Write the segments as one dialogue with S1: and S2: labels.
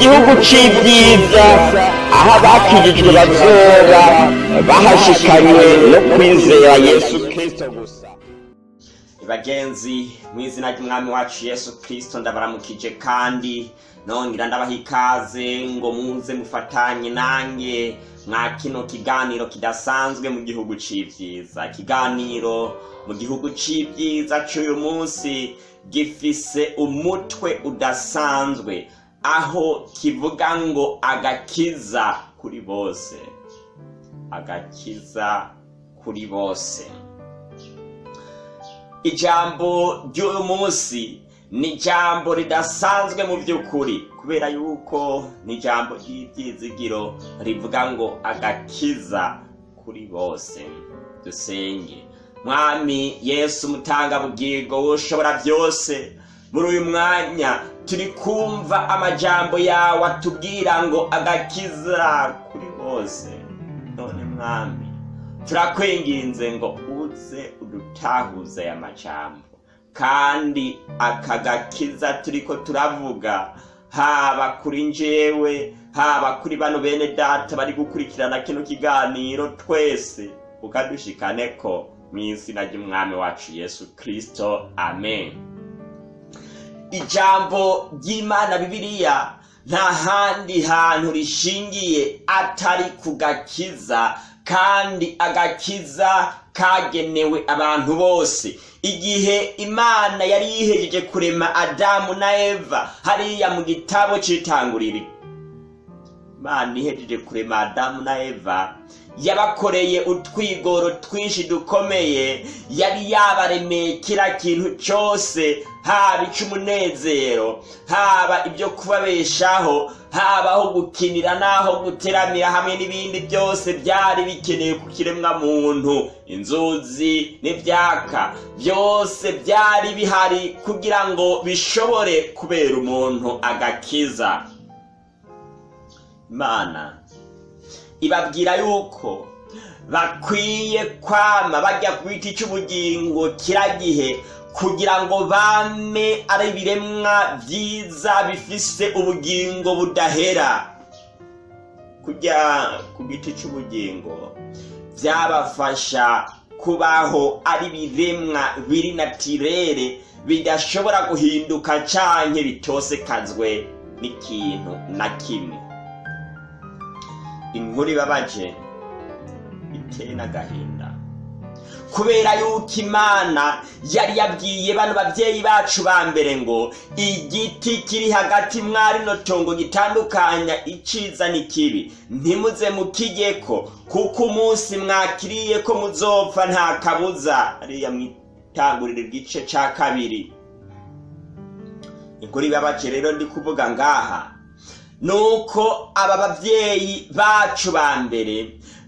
S1: gihugu c'ibyiza. Aho abakijijwe bazoba bahashikanywe no kwizera yesu kristo gusa.
S2: Bagenzi mu izina ry'umwami wacu yesu kirisito ndabaramukije kandi nongera ndabaha ikaze ngo muze mufatanye nanjye mwa kino kiganiro kidasanzwe mu gihugu c'ivyiza ikiganiro mu gihugu c'ivyiza c'uyu munsi gifise umutwe udasanzwe. Aho kivuga ngo agakiza kuri bose. Agakiza kuri bose. Ijambo ry'uyu munsi ni ijambo ridasanzwe mu by'ukuri kubera yuko ni ijambo ry'ibyizigiro rivuga ngo agakiza kuri bose. Dusenge. Mwami yesu umutangabugingo ushobora byose. Muri uyu mwanya turi kumva amajambo yawe atubwira ngo agakiza kuri bose. None mwami turakwinginze ngo uze udutahuze aya majambo. Kandi aka gakiza turiko turavuga haba kuri njyewe haba kuri bano bene data bari gukurikirana kino kiganiro twese ukadushikane ko mu izina ry'umwami wacu yesu kirisito amen. Ijambo ry'imana bibiliya nta handi hantu rishingiye atari ku gakiza kandi agakiza kagenewe abantu bose. Igihe imana yari yihejeje kurema adamu na eva hariya mu gitabo c'itanguriro imana ihejeje kurema adamu na eva yabakoreye utwigoro twinshi dukomeye yari yabaremeye kira kintu cyose haba icy'umunezero haba ibyo kubabeshaho haba aho gukinira n'aho guteramira hamwe n'ibindi byose byari bikenewe ku kiremwa muntu. Inzuzi n'ibyaka byose byari bihari kugira ngo bishobore kubera umuntu agakiza. Imana ibabwira yuko bakwiye kwama bajya ku giti cy'ubugingo kira gihe kugira ngo bame ari ibiremwa byiza bifise ubugingo budahera. Kujya ku giti cy'ubugingo byabafasha kubaho ari ibiremwa biri natirere bidashobora guhinduka canke bitosekazwe n'ikintu na kimwe. Inkuru ibabaje iteye n'agahinda. Kubera yuko imana yari yabwiye bano babyeyi bacu ba mbere ngo igiti kiri hagati mwari tongo gitandukanya iciza n'ikibi. Ntimuze mukigeko kuko umunsi mwakiriye ko muzopfa nta kabuza. Ariya mwitangurira igice ca kabiri. Inkuru ibabaje rero ndi kuvuga ngaha. Nuko aba babyeyi bacu ba mbere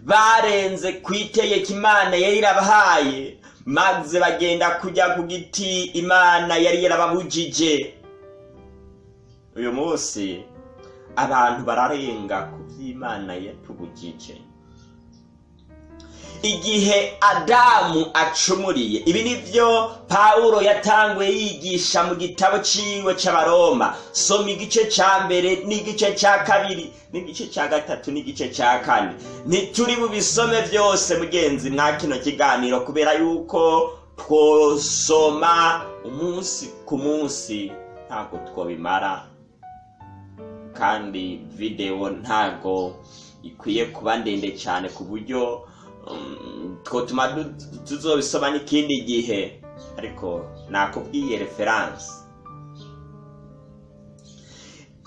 S2: barenze ku itegeko imana yari irabahaye maze bagenda kujya ku giti imana yari yarababujije. Uyu munsi abantu bararenga ku by'imana yatubujije. Igihe adamu acumuriye. Ibi ni byo pawulo yatanguye yigisha mu gitabo ciwe c'abaroma. Soma igice ca mbere n'igice ca kabiri n'igice ca gatatu n'igice ca kane. Ntituri bubisome byose mugenzi mwa kino kiganiro kubera yuko twosoma umunsi ku munsi ntabwo twobimara. Kandi videwo ntabwo ikwiye kuba ndende cyane ku buryo twotuma tuzobisoma n'ikindi gihe ariko nakubwiye referanse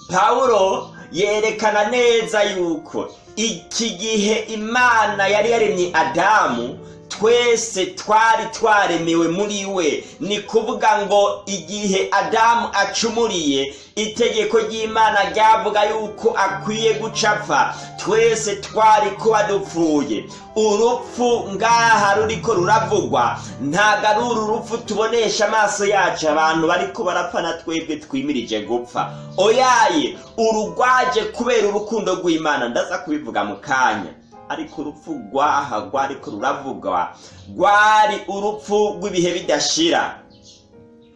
S2: pawulo yerekana neza yuko iki gihe imana yari yaremye adamu twese twari twaremewe muri we. Ni kuvuga ngo igihe adamu acumuriye itegeko ry'imana ryavuga yuko akwiye gucapfa. Twese twari kuba dupfuye urupfu ngaha ruriko ruravugwa. Ntabwo ari uru rupfu tubonesha amaso yacu. Abantu bariko barapfa na twebwe twimirije gupfa. Oyaye urugwaje kubera urukundo rw'imana. Ndaza kubivuga mu kanya. Ariko urupfu rwaha rwariko ruravugwa rwari urupfu rw'ibihe bidashira.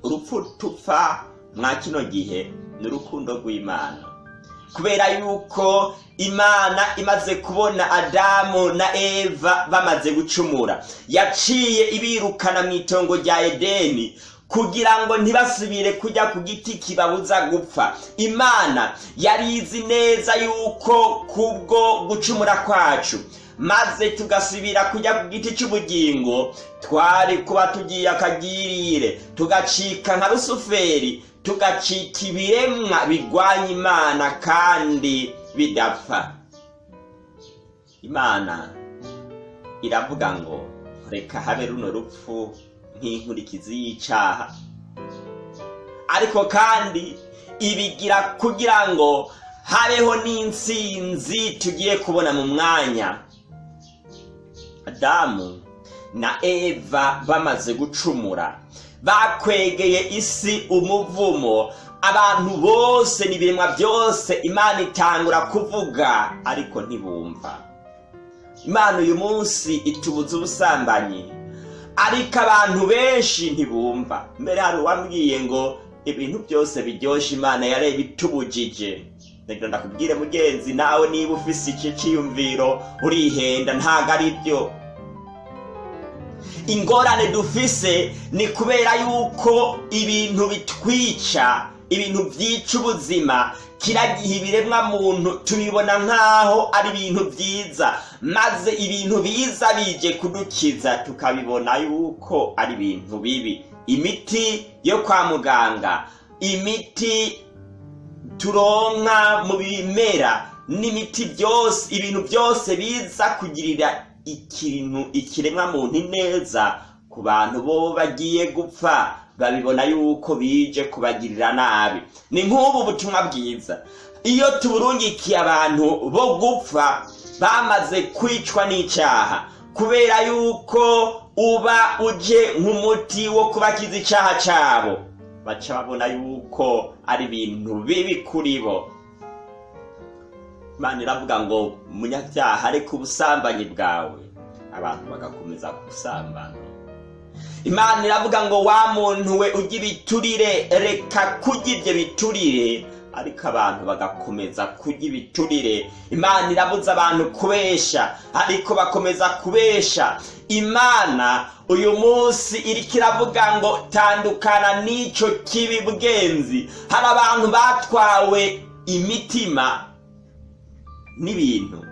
S2: Urupfu tupfa mwa kino gihe ni urukundo rw'imana. Kubera yuko imana imaze kubona adamu na eva bamaze gucumura yaciye ibirukana mu itongo rya edeni kugira ngo ntibasubire kujya ku giti kibabuza gupfa. Imana yari izi neza yuko kubwo gucumura kwacu maze tugasubira kujya ku giti cy'ubugingo twari kuba tugiye akagirire tugacika nka rusuferi tugacika ibiremwa bigwanya imana kandi bidapfa. Imana iravuga ngo reka habe runo rupfu. Nk'inkurikizi y'icaha ariko kandi ibigira kugira ngo habeho n'intsinzi tugiye kubona mu mwanya. Adamu na eva bamaze gucumura. Bakwegeye isi umuvumo. Abantu bose n'ibiremwa byose imana itangura kuvuga ariko ntibumva. Imana uyu munsi itubuza ubusambanyi. Ariko abantu benshi ntibumva. Mbere hari uwambwiye ngo ibintu byose biryoshye imana yareba itubujije reka ndakubwire mugenzi nawe niba ufise iki cyiyumviro urihenda ntabwo ari byo. Ingorane dufise ni kubera yuko ibintu bitwica ibintu byica ubuzima kiragiha ibiremwa muntu tubibona nk'aho ari ibintu byiza. Maze ibintu biza bije kudukiza tukabibona yuko ari ibintu bibi. Imiti yo kwa muganga imiti turonka mu bimera n'imiti byose ibintu byose biza kugirira ikintu ikiremwa muntu neza ku bantu bo bagiye gupfa. Babibona yuko bije kubagirira nabi. Ni nk'ubu butumwa bwiza. Iyo tuburungikiye abantu bo gupfa bamaze kwicwa n'icyaha. Kubera yuko uba uje nk'umuti wo kubakiza icyaha cyabo. Baca babona yuko ari ibintu bibi kuri bo. Imana iravuga ngo munyabyaha ariko ubusambanyi bwawe. Abantu bagakomeza gusambana. Imana iravuga ngo wa muntu we ujya ibiturire reka kurya ibyo biturire. Ariko abantu bagakomeza kurya ibiturire. Imana irabuza abantu kubesha ariko bakomeza kubesha. Imana uyu munsi iriko iravuga ngo tandukana n'ico kibi bwenzi hari abantu batwawe imitima n'ibintu.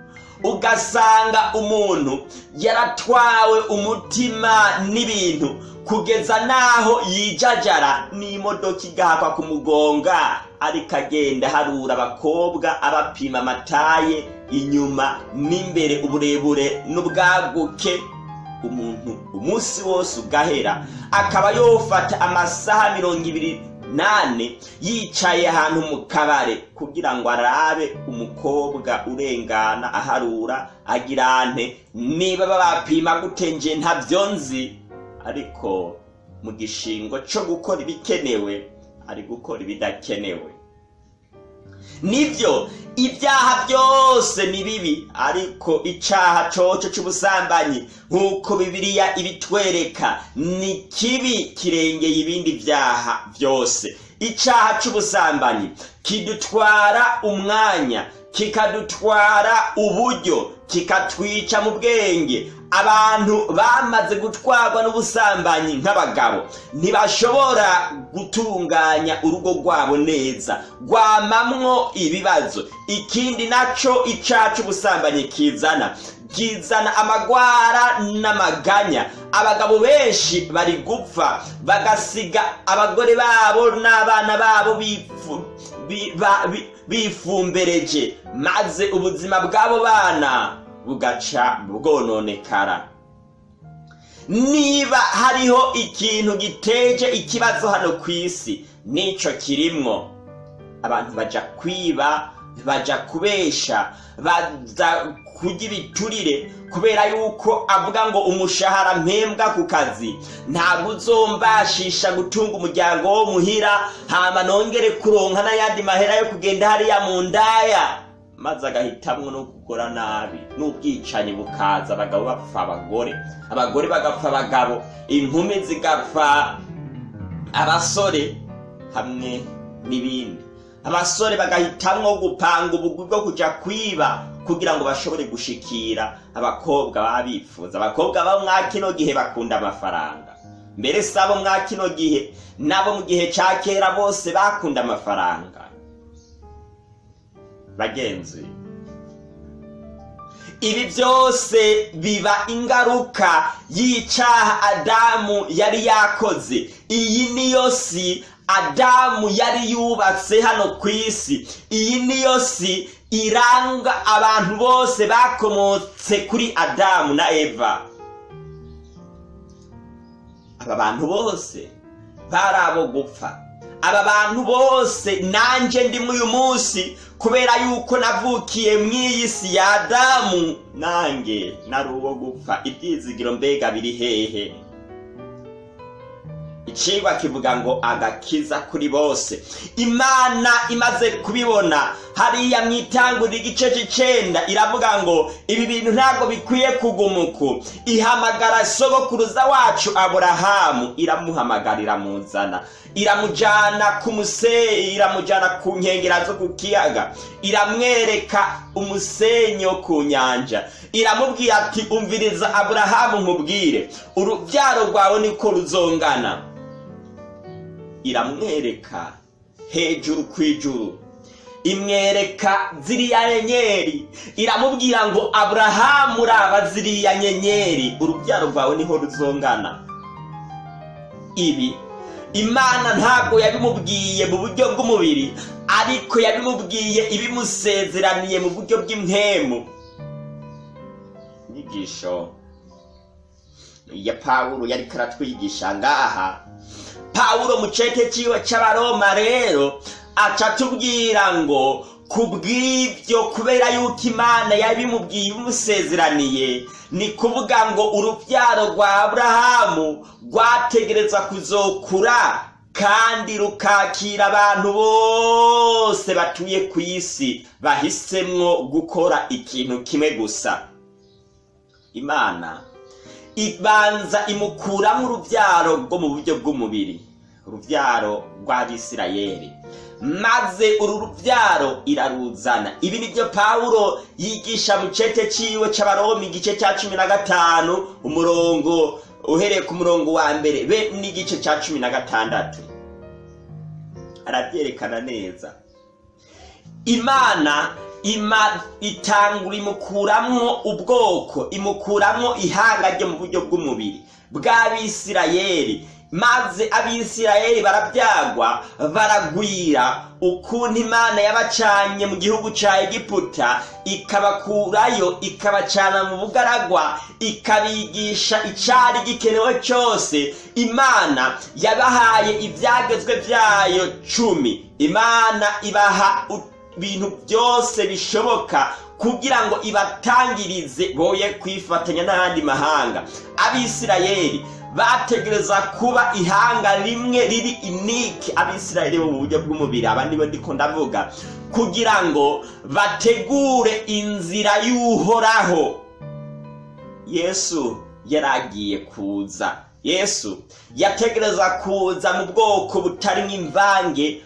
S2: Ugasanga umuntu yaratwawe umutima n'ibintu kugeza n'aho yijajara n'imodoka igahakwa kumugonga ariko agenda harura abakobwa abapima amataye inyuma n'imbere uburebure n'ubwaguke. Umuntu umunsi wose ugahera akaba yofata amasaha mirongo ibiri nane yicaye ahantu mu kabare kugira ngo arabe umukobwa urengana aharura agirante niba babapima gute nje ntabyo nzi ariko mu gishingo cyo gukora ibikenewe ari gukora ibidakenewe. Ni byo ibyaha byose ni bibi ariko icyaha coco cy'ubusambanyi nk'uko bibiliya ibitwereka ni kibi kirengeye ibindi byaha byose icyaha cy'ubusambanyi kidutwara umwanya kikadutwara uburyo kikatwica mu bwenge abantu bamaze gutwarwa n'ubusambanyi nk'abagabo. Ntibashobora gutunganya urugo rwabo neza. Rwamamwo ibibazo. Ikindi naco icyaha cy'ubusambanyi kizana. Kizana amagwara n'amaganya. Abagabo benshi bari gupfa. Bagasiga abagore babo n'abana babo bifu bifumbereje. Maze ubuzima bw'abo bana bugaca bwononekara niba hariho ikintu giteje ikibazo hano ku isi nico kirimwo. Abantu baja kwiba baja kubesha baza kurya ibiturire kubera yuko avuga ngo umushahara mpembwa ku kazi. Ntabwo uzombashisha gutunga umuryango wo muhira hama nongere kuronka n'ayandi mahera yo kugenda hariya mu ndaya. Maze agahitamwo no gukora nabi n'ubwicanyi bukaza abagabo bapfa abagore abagore bagapfa abagabo inkumi zigapfa abasore hamwe n'ibindi. Abasore bagahitamwo gupanga ubugwi bwo kuja kwiba kugira ngo bashobore gushikira abakobwa baba bifuza abakobwa bo mwa gihe bakunda amafaranga. Mbere si abo mwa gihe nabo mu gihe ca kera bose bakunda amafaranga. Bagenzi. Ibi byose biba ingaruka y'icaha adamu yari yakoze. Iyi niyo si adamu yari yubatse hano ku isi. Iyi niyo si iranga abantu bose bakomotse kuri adamu na eva. Aba bantu bose bari abo gupfa. Aba bantu bose nanjye ndi uyu munsi kubera yuko navukiye mu iyi si ya adamu nanjye nari uwo gupfa. Ibyizigiro mbega biri hehe? Icigwa kivuga ngo agakiza kuri bose. Imana imaze kubibona. Hariya mu itangurira igice c'icenda iravuga ngo ibi bintu ntabwo bikwiye kugumuku. Ihamagara sogokuruza wacu aburahamu. Iramuhamagara iramuzana iramujana ku museyi iramujana ku nkengera zo ku kiyaga. Iramwereka umusenyi wo ku nyanja. Iramubwira ati umviriza aburahamu nkubwire. Urubyaro rwawe niko ruzongana. Iramwereka hejuru ku ijuru. Imwereka ziriya nyenyeri. Iramubwira ngo aburahamu uraba ziriya nyenyeri. Urubyaro rwawe ni ho ruzongana. Ibi imana ntabwo yabimubwiye mu buryo bw'umubiri ariko yabimubwiye ibimusezeraniye mu buryo bw'impemu inyigisho ya pawulo yari karatwigisha. Ngaha pawulo mu cete ciwe c'abaroma rero aca atubwira ngo kubw'ibyo kubera yuko imana yabimubwiye ibimusezeraniye ni kuvuga ngo urubyaro rwa aburahamu rwategereza kuzokura kandi rukakira abantu bose batuye ku isi bahisemwo gukora ikintu kimwe gusa. Imana ibanza imukuramo urubyaro rwo mu buryo bw'umubiri. Urubyaro rw'abisirayeli maze uru rubyaro iraruzana. Ibi ni byo pawulo yigisha mu cete ciwe c'abaroma igice cya cumi na gatanu umurongo uhereye ku murongo wa mbere be n'igice cya cumi na gatandatu. Arabyerekana neza. Imana ima itangura imukuramwo ubwoko imukuramwo ihanga ryo mu buryo bw'umubiri. Bw'abisirayeli maze abisirayeli barabyagwa baragwira ukuntu imana yabacanye mu gihugu ca egiputa ikabakurayo ikabacana mu bugaragwa ikabigisha icari gikenewe cyose. Imana yabahaye ibyagezwe byayo cumi. Imana ibaha ibintu byose bishoboka kugira ngo ibatangirize boye kwifatanya n'ayandi mahanga. Abisirayeli bategereza kuba ihanga rimwe riri inike abisirayeli bo mu buryo bw'umubiri abandi bo ndiko ndavuga. Kugira ngo bategure inzira y'uhoraho. Yesu yaragiye kuza. Yesu yategereza kuza mu bwoko butarimo imvange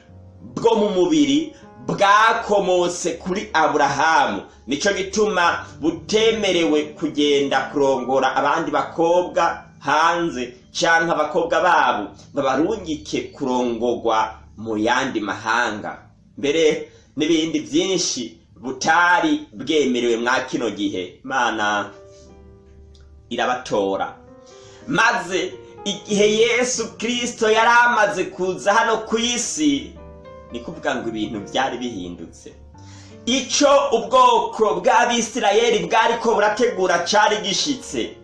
S2: bwo mu mubiri bwakomotse kuri aburahamu. Nicyo gituma butemerewe kugenda kurongora abandi bakobwa hanze cyangwa abakobwa babo babarungike kurongorwa mu yandi mahanga. Mbere n'ibindi byinshi butari bwemerewe mwa kino gihe. Imana irabatora. Maze igihe yesu kirisito yari amaze kuza hano ku isi ni kuvuga ngo ibintu byari bihindutse. Icyo ubwoko bw'abisirayeli bwari ko burategura cyari gishitse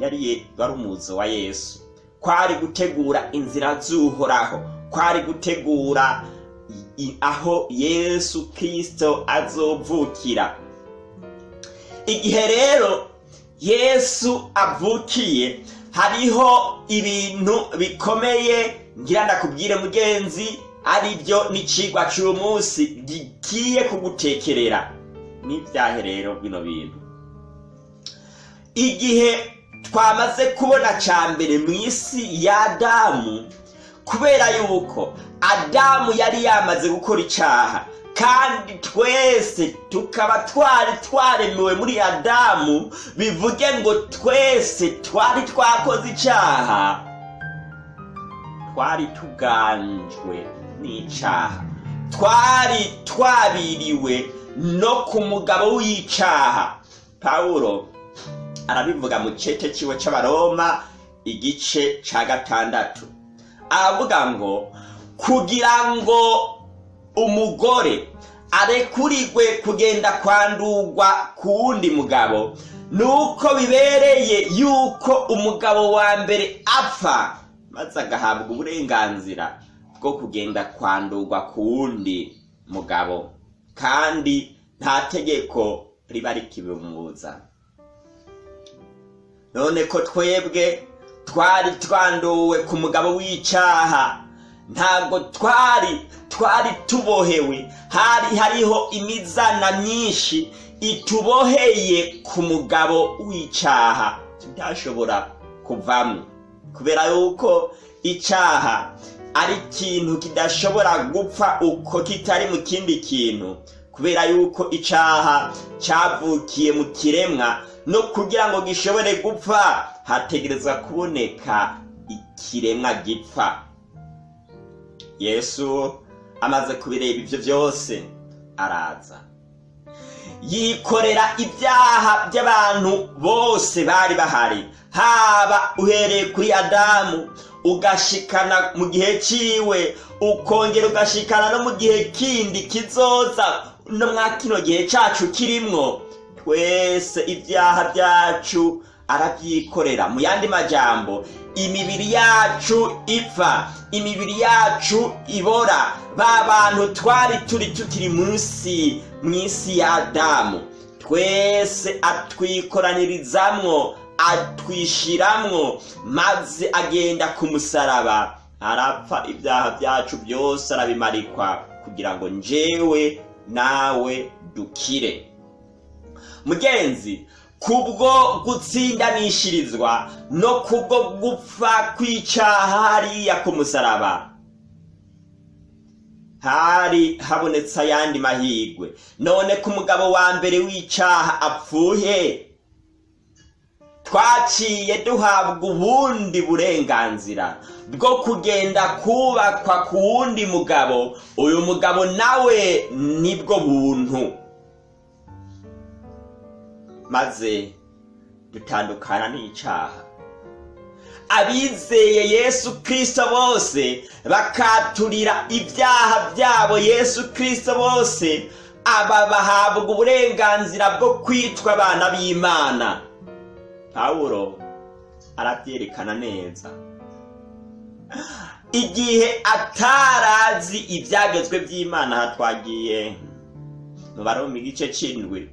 S2: yari umuzo wa yesu. Kwari gutegura inzira z'uhoraho. Kwari gutegura aho yesu kirisito azovukira. Igihe rero yesu avukiye hariho ibintu bikomeye. Ngira ndakubwire mugenzi ari byo n'icigwa cy'uyu munsi gigiye kugutekerera. N'ibyahe rero bino bintu? Igihe twamaze kubona cya mbere mu isi ya damu kubera yuko adamu yari yamaze gukora icyaha kandi twese tukaba twari twaremewe muri adamu bivuge ngo twese twari twakoze icyaha twari tuganjwe. N'icyaha twari twabiriwe no ku mugabo w'icyaha. Pawulo arabivuga mu cece ciwe c'abaroma igice ca gatandatu. Aravuga ngo kugira ngo umugore arekurirwe kugenda kwandurwa ku wundi mugabo nuko bibereye yuko umugabo wa mbere apfa maze agahabwa uburenganzira. Bwo kugenda kwandurwa ku wundi mugabo. Kandi nta tegeko riba rikibimubuza. None ko twebwe twari twanduwe ku mugabo w'icyaha ntabwo twari twari tubohewe. Hari hariho imizana myinshi ituboheye ku mugabo w'icyaha tudashobora kuvamo. Kubera yuko icyaha ari ikintu kidashobora gupfa uko kitari mu kindi kintu. Kubera yuko icyaha cyavukiye mu kiremwa no kugira ngo gishobore gupfa hategerezwa kuboneka ikiremwa gipfa. Yesu amaze kubireba ibyo byose araza. Yikorera ibyaha by'abantu bose bari bahari. Haba uhereye kuri adamu ugashikana mu gihe ciwe ukongera ugashikana no mu gihe kindi kizoza no mwa kino gihe cacu kirimwo. Twese ibyaha byacu arabyikorera. Mu yandi majambo imibiri yacu ipfa imibiri yacu ibora. Ba bantu twari turi tukiri munsi mu isi ya adamu. Twese atwikoranirizamwo atwishiramwo maze agenda ku musaraba arapfa ibyaha byacu byose arabimarikwa kugira ngo njyewe nawe dukire. Mugenzi kubwo gutsindanishirizwa no kubwo gupfa kw'icyaha hariya ku musaraba hari habonetse ayandi mahirwe. None ko umugabo wa mbere w'icyaha apfuye twaciye duhabwa ubundi burenganzira bwo kugenda kubakwa ku wundi mugabo. Uyu mugabo nawe ni bwo buntu. Maze dutandukana n'icyaha abizeye yesu kirisito bose bakaturira ibyaha byabo yesu kirisito bose aba bahabwa uburenganzira bwo kwitwa abana b'imana. Pawulo arabyerekana neza. Igihe atarazi ibyagezwe by'imana aha twagiye mu baroma igice cy'indwi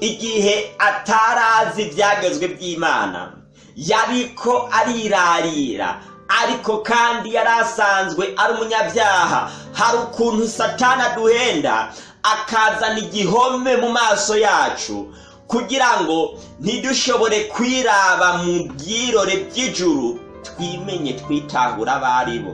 S2: igihe atarazi ibyagezwe by'imana yariko arirarira ariko kandi yari asanzwe ari umunyabyaha. Hari ukuntu satana aduhenda akazana igihome mu maso yacu kugira ngo ntidushobore kwiraba mu byirore by'ijuru twimenye twitahura abo ari bo.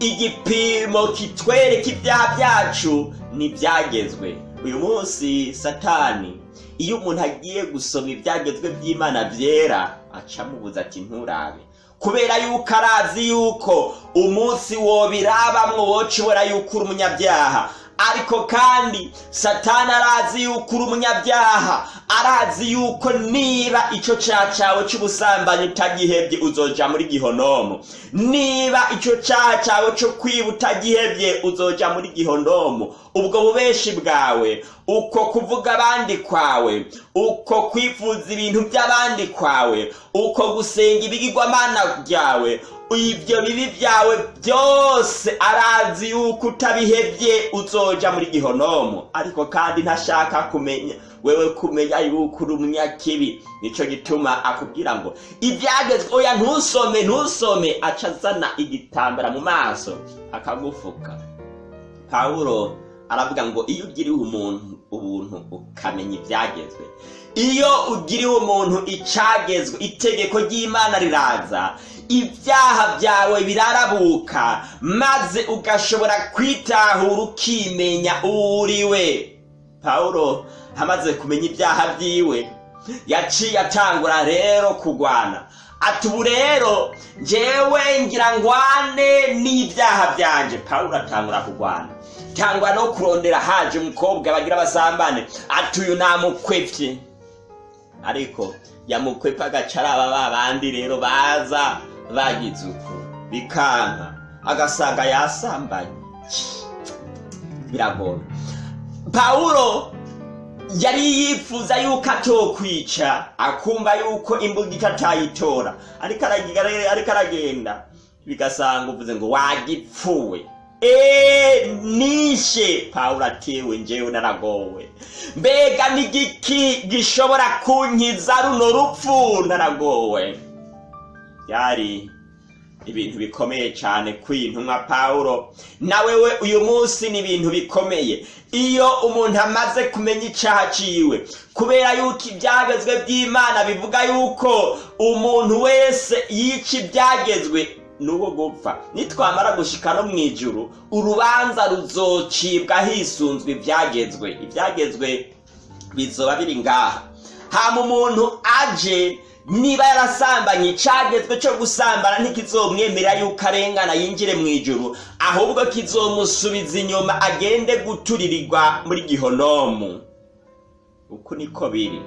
S2: Igipimo kitwereka ibyaha byacu ntibyagezwe uyu munsi satani iyo umuntu agiye gusoma ibyagezwe by'imana byera acamubuza ati nturabe. Kubera yuko arazi yuko umunsi wobirabamwo woca ubona yuko uri umunyabyaha. Ariko kandi satani arazi yuko uri umunyabyaha arazi yuko niba icyo cyaha cyawe cy'ubusambanyi utagihebye uzoja muri gihonomo niba icyo cyaha cyawe cyo kwiba utagihebye uzoja muri gihonomo ubwo bubeshi bwawe uko kuvuga abandi kwawe uko kwifuza ibintu by'abandi kwawe uko gusenga ibigirwamana byawe ibyo bibi byawe byose arazi yuko utabihebye uzoja muri gihonomo. Ariko kandi ntashaka kumenya. Wewe kumenya yuko uri umunyakibi. Nicyo gituma akubwira ngo ibyagezwe oya ntusome ntusome. Aca azana igitambara mu maso akagufuka pawulo aravuga ngo iyo ugiriwe umuntu ubuntu ukamenya ibyagezwe. Iyo ugiriwe umuntu icagezwe itegeko ry'imana riraza ibyaha byawe birarabuka maze ugashobora kwitahura ukimenya uwo uriwe pawulo amaze kumenya ibyaha byiwe yaciye atangura rero kugwana. Ati ubu rero njyewe ngira ngwane n'ibyaha byanje. Pawulo atangura kugwana. Cyangwa no kurondera haje umukobwa bagira basambane. Ati uyu namukwepye ariko yamukwepa agaca araba ba bandi rero baza bagize uku. Bikanka agasanga yasambanye. Biragora. Pawulo yari yifuza yuko atokwica akumva yuko ariko aragira- ariko aragenda. Bigasanga uvuze ngo wagipfuwe. Eee nishe pawulo atewe njyewe naragowe. Mbega n'igiki gishobora kunkiza runo rupfu naragowe. Byari ibintu bikomeye cyane kw'intumwa pawulo nawe we uyu munsi ni ibintu bikomeye. Iyo umuntu amaze kumenya icyaha ciwe kubera yuko ibyagezwe by'imana bivuga yuko umuntu wese yica ibyagezwe n'uwo gupfa. Nitwamara gushika no mu ijuru urubanza ruzocibwa hisunzwe ibyagezwe. Ibyagezwe bizoba biri ngaha. Hama umuntu aje niba yarasambanye icagezwe cyo gusambana ntikizomwemerera yuko arengana yinjire mu ijuru ahubwo kizomusubiza inyuma agende guturirirwa muri gihonomu. Uku niko biri.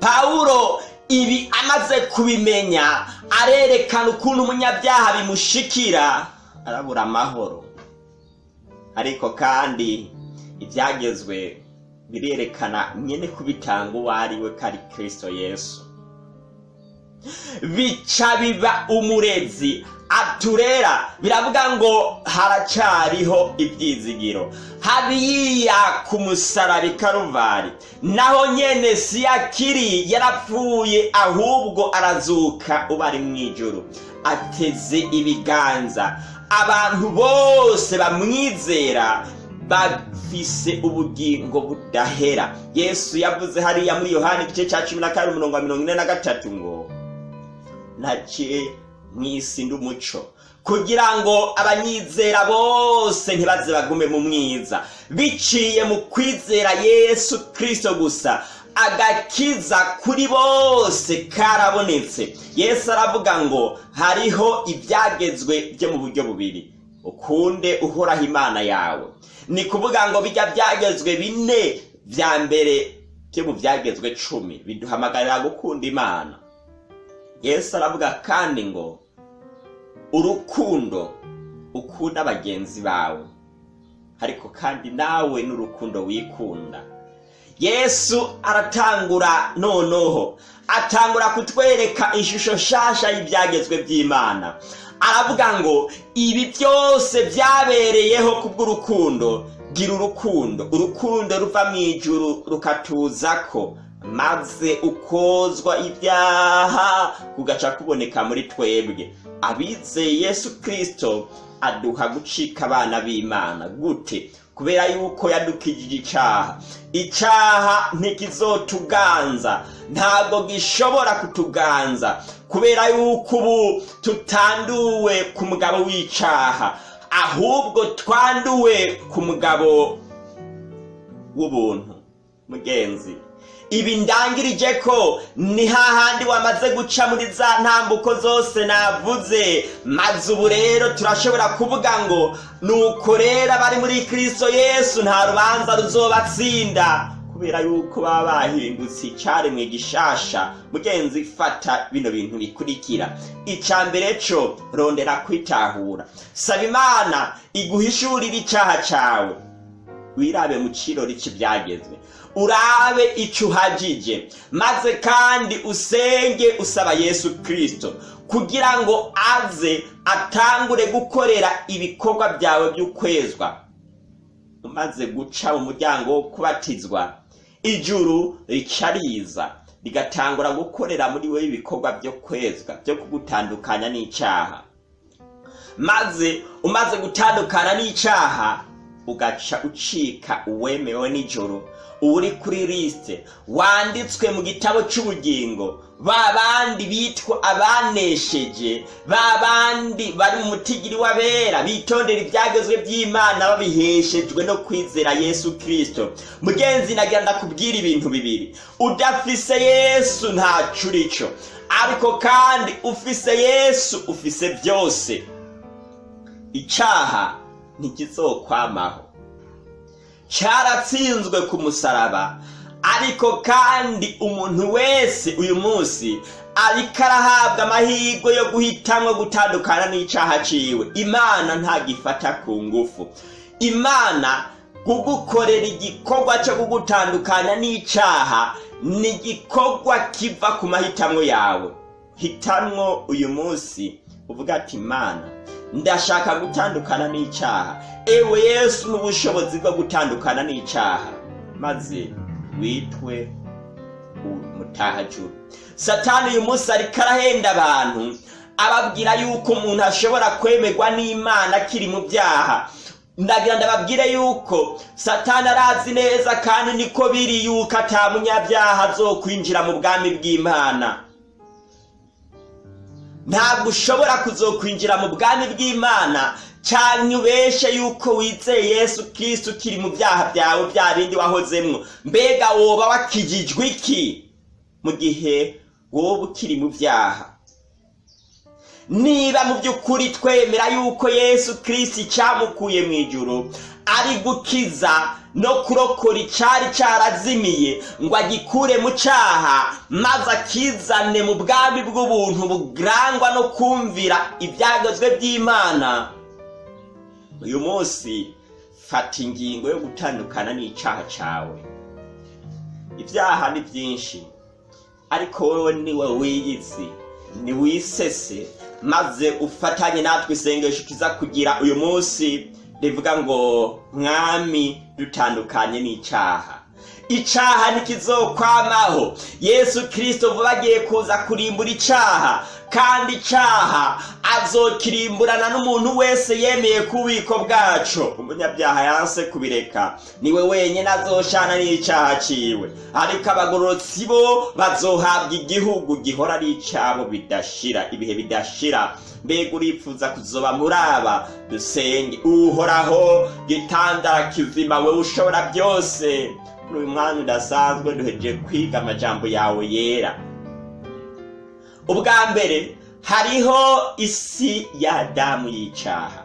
S2: Pawulo ibi amaze kubimenya arerekana ukuntu umunyabyaha bimushikira arabura amahoro. Ariko kandi ibyagezwe birerekana nyine kubitanga uwo ari we kari kirisito yesu. Bica biba umurezi aturera biravuga ngo haracyariho ibyizigiro. Hariya ku musaraba karuvari naho nyene si yakiri yarapfuye ahubwo arazuka uba ari mu ijoro ateze ibiganza. Abantu bose bamwizera bafise ubugingo budahera. Yesu yavuze hariya muri yohani igice cya cumi na kabiri umurongo wa mirongo ine na gatatu ngo naciye mu isi ndi umuco kugira ngo abanyizera bose ntibaze bagume mu mwiza. Biciye mu kwizera yesu kirisito gusa. Agakiza kuri bose karabonetse. Yesu aravuga ngo hariho ibyagezwe byo mu buryo bubiri. Ukunde uhoraho imana yawe. Ni kuvuga ngo bijya byagezwe bine bya mbere byo mu byagezwe cumi. Biduhamagarira gukunda imana. Yesu aravuga kandi ngo urukundo ukunda bagenzi bawe. Ariko kandi nawe n'urukundo wikunda. Yesu aratangura noneho atangura kutwereka ishusho nshasha y'ibyagezwe by'imana. Aravuga ngo ibi byose byabereyeho kubw'urukundo gira urukundo. Urukundo ruva mu ijuru rukatuza ko maze ukozwa ibyaha kugaca kuboneka muri twebwe. Abizeye yesu kirisito aduha gucika abana b'imana. Gute? Kubera yuko yadukijije icyaha. Icyaha ntikizotuganza. Ntabwo gishobora kutuganza. Kubera yuko ubu tutanduwe ku mugabo w'icyaha. Ahubwo twanduwe ku mugabo w'ubuntu. Mugenzi. Ibi ndangirije ko ni hahandi wamaze guca muri za ntambuko zose navuze. Maze ubu rero turashobora kuvuga ngo nuko rero abari muri kirisito yesu nta rubanza ruzobatsinda. Kubera yuko baba bahindutse icyaremwe gishasha. Mugenzi fata bino bintu bikurikira. Icya mbere cyo rondera kwitahura. Saba imana iguhishurire icyaha cyawe wirabe mu kirori cy'ibyagezwe urabe icyo uhagije. Maze kandi usenge usaba yesu kirisito kugira ngo aze atangure gukorera ibikorwa byawe by'ukwezwa. Umaze guca mu muryango wo kubatizwa ijuru rica riza rigatangura gukorera muri wowe ibikorwa byo kwezwa byo kugutandukanya n'icyaha. Maze umaze gutandukana n'icyaha ugaca ucika uwemewe nijoro uri kuri lisite wanditswe mu gitabo cy'ubugingo. Ba bandi bitwa abanesheje ba bandi bari mu mutigiri w'abera bitondera ibyagezwe by'imana babiheshejwe no kwizera yesu kirisito mugenzi nagira ndakubwira ibintu bibiri. Udafise yesu ntaco urico ariko kandi ufise yesu ufise byose. Icyaha ntikizokwamaho. Cyaratsinzwe ku musaraba. Ariko kandi umuntu wese uyu munsi ariko arahabwa amahirwe yo guhitamwo gutandukana n'icyaha ciwe. Imana ntagifata ku ngufu. Imana kugukorera igikorwa cyo kugutandukana n'icyaha ni igikorwa kiva ku mahitamwo yawe. Hitamwo uyu munsi uvuga ati imana ndashaka gutandukana n'icyaha. Ewe yesu n'ubushobozi bwo gutandukana n'icyaha. Maze witwe umutahajuru satani uyu munsi ariko arahenda abantu ababwira yuko umuntu ashobora kwemerwa n'imana akiri mu byaha. Ndagira ndababwire yuko satani arazi neza kandi niko biri yuko atamunyabyaha azokwinjira mu bwami bw'imana. Ntabwo ushobora kuzokwinjira mu bwami bw'imana cyane ubeshe yuko wizeye yesu kirisiti ukiri mu byaha byawe bya bindi wahozemwo? Mbega woba wakijijwe iki? Mu gihe wowe ukiri mu byaha. Niba mu by'ukuri twemera yuko yesu kirisiti cyamukuye mu ijuru ari gukiza no kurokora icyari cyarazimiye ngo agikure mu cyaha maze akizane mu bwami bw'ubuntu burangwa no kumvira ibyagezwe by'imana uyu munsi fata ingingo yo gutandukana n'icyaha cyawe. Ibyaha ni byinshi ariko wowe ni we wiyizi ni wisese maze ufatanye natwe isengesho kiza kugira uyu munsi rivuga ngo mwami dutandukanye n'icyaha. Icyaha ntikizokwamaho yesu kirisito vuba agiye kuza kurimbura icyaha. Kandi icyaha azokirimburana n'umuntu wese yemeye ku bubiko bwacu. Umunyabyaha yanse kubireka ni we wenyine azoshana n'icyaha ciwe. Ariko abagororotsi bo bazohabwa igihugu gihora ari icyabo bidashira. Ibihe bidashira mbega uripfuza kuzoba muri aba dusenge uhoraho gitandara kizima we ushobora byose. Uyu mwanya udasanzwe duhejeje kwiga amajambo yawe yera. Ubwa mbere hariho isi ya adamu y'icyaha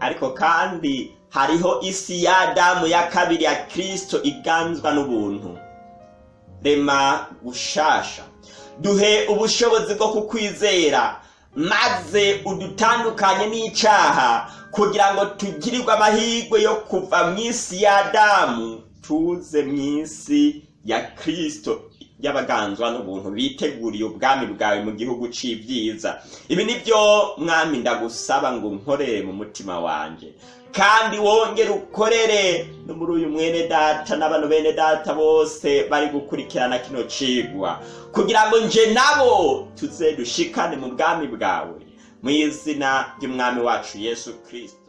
S2: ariko kandi hariho isi ya adamu ya kabiri ya kirisito iganzwa n'ubuntu. Rema gushasha. Duhe ubushobozi bwo kukwizera maze udutandukanye n'icyaha kugira ngo tugirirwe amahirwe yo kuva mu isi ya adamu tuze mu isi ya kirisito y'abaganzwa n'ubuntu biteguriye ubwami bwawe mu gihugu c'ibyiza ibi ni byo mwami ndagusaba ngo nkorere mu mutima wanje. Kandi wongere ukorere. No muri uyu mwene data n'abantu bene data bose bari gukurikirana kino cigwa. Kugira ngo nje nabo tuze dushikane mu bwami bwawe. Mu izina ry'umwami wacu yesu kirisito